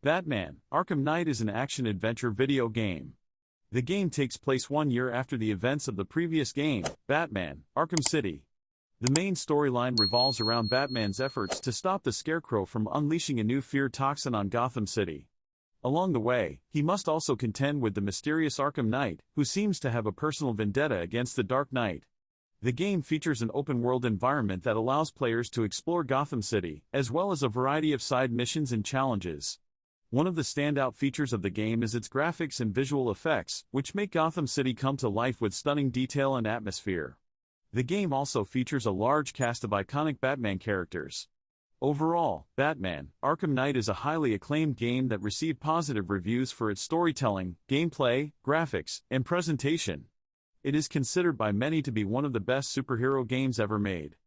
Batman Arkham Knight is an action-adventure video game. The game takes place one year after the events of the previous game, Batman Arkham City. The main storyline revolves around Batman's efforts to stop the Scarecrow from unleashing a new fear toxin on Gotham City. Along the way, he must also contend with the mysterious Arkham Knight, who seems to have a personal vendetta against the Dark Knight. The game features an open-world environment that allows players to explore Gotham City, as well as a variety of side missions and challenges. One of the standout features of the game is its graphics and visual effects, which make Gotham City come to life with stunning detail and atmosphere. The game also features a large cast of iconic Batman characters. Overall, Batman Arkham Knight is a highly acclaimed game that received positive reviews for its storytelling, gameplay, graphics, and presentation. It is considered by many to be one of the best superhero games ever made.